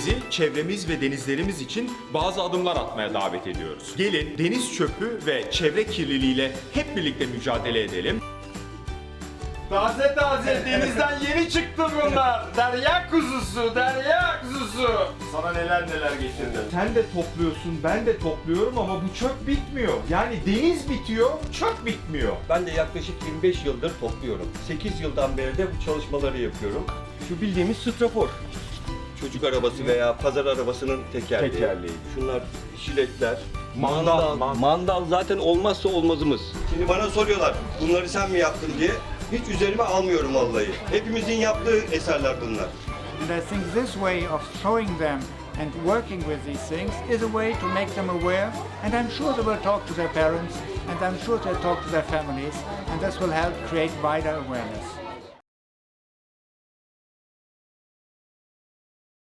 Sizi çevremiz ve denizlerimiz için bazı adımlar atmaya davet ediyoruz. Gelin deniz çöpü ve çevre kirliliğiyle hep birlikte mücadele edelim. Taze taze denizden yeni çıktı bunlar. Derya kuzusu, derya kuzusu. Sana neler neler getirdim. Sen de topluyorsun, ben de topluyorum ama bu çöp bitmiyor. Yani deniz bitiyor, çöp bitmiyor. Ben de yaklaşık 25 yıldır topluyorum. 8 yıldan beri de bu çalışmaları yapıyorum. Şu bildiğimiz strafor. Çocuk arabası veya pazar arabasının tekerleği. Tekerleği. Şunlar jiletler. Mandal, Mandal, man- mandal zaten olmazsa olmazımız. Şimdi bana soruyorlar bunları sen mi yaptın diye. Hiç üzerime almıyorum vallahi. Hepimizin yaptığı eserler bunlar. And I think this way of showing them and working with these things is a way to make them aware. And I'm sure they will talk to their parents, and I'm sure they'll talk to their families, and this will help create wider awareness.